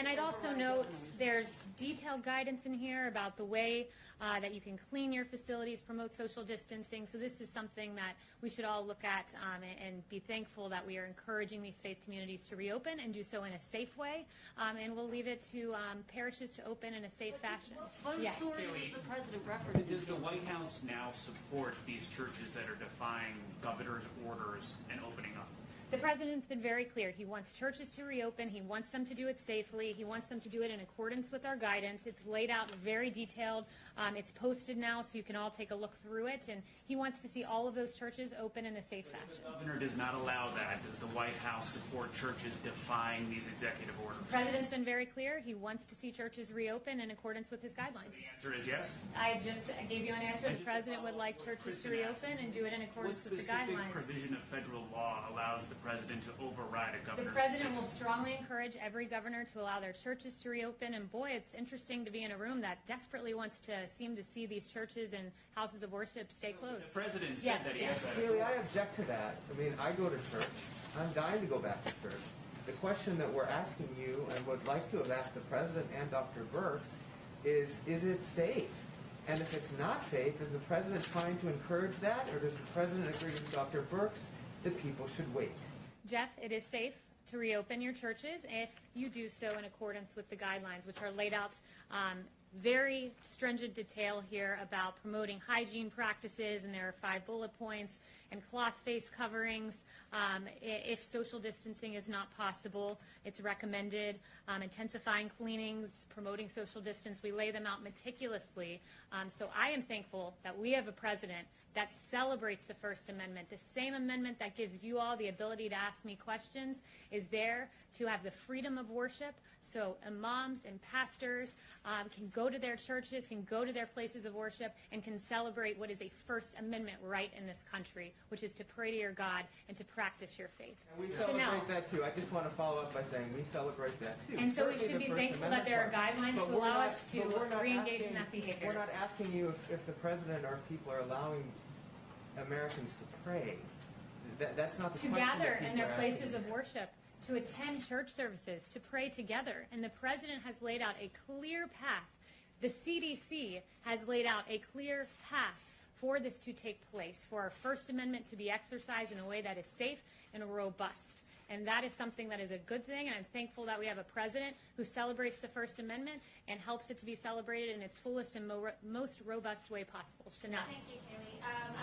and I'd also note there's detailed guidance in here about the way uh, that you can clean your facilities, promote social distancing. So this is something that we should all look at um, and, and be thankful that we are encouraging these faith communities to reopen and do so in a safe way. Um, and we'll leave it to um, parishes to open in a safe fashion. What Yes. authority is the president referencing? Does the White House now support these churches that are defying governor's orders and opening up? The president's been very clear. He wants churches to reopen. He wants them to do it safely. He wants them to do it in accordance with our guidance. It's laid out very detailed. Um, it's posted now, so you can all take a look through it. And he wants to see all of those churches open in a safe The fashion. governor does not allow that. Does the White House support churches defying these executive orders? The president's been very clear. He wants to see churches reopen in accordance with his guidelines. The answer is yes. I just gave you an answer. And The president would like up churches to reopen and do it in accordance with the guidelines. What specific provision of federal law allows the president to override a The governor's president will strongly encourage every governor to allow their churches to reopen. And boy, it's interesting to be in a room that desperately wants to seem to see these churches and houses of worship stay closed. The president said Yes, that he yes. has that. Kayleigh, I object to that. I mean, I go to church. I'm dying to go back to church. The question that we're asking you and would like to have asked the president and Dr. Birx is, is it safe? And if it's not safe, is the president trying to encourage that, or does the president agree with Dr. Birx that people should wait? Jeff, it is safe to reopen your churches if you do so in accordance with the guidelines, which are laid out um, very stringent detail here about promoting hygiene practices, and there are five bullet points, and cloth face coverings. Um, if social distancing is not possible, it's recommended. Um, intensifying cleanings, promoting social distance, we lay them out meticulously. Um, so I am thankful that we have a president that celebrates the First Amendment. The same amendment that gives you all the ability to ask me questions is there to have the freedom of worship. So imams and pastors um, can go to their churches, can go to their places of worship, and can celebrate what is a First Amendment right in this country, which is to pray to your God and to practice your faith. And we Chanel. celebrate that too. I just want to follow up by saying we celebrate that too. And so we should be thankful that there are guidelines to allow not- us to re-engage in that behavior. We're not asking you if, if the president or people are allowing Americans to pray. That, that's not the to gather in their places of worship, to attend church services, to pray together. And the president has laid out a clear path. The CDC has laid out a clear path for this to take place, for our First Amendment to be exercised in a way that is safe and robust. And that is something that is a good thing, and I'm thankful that we have a president who celebrates the First Amendment and helps it to be celebrated in its fullest and mo- most robust way possible. Chanel. Thank you, Kayleigh. Um,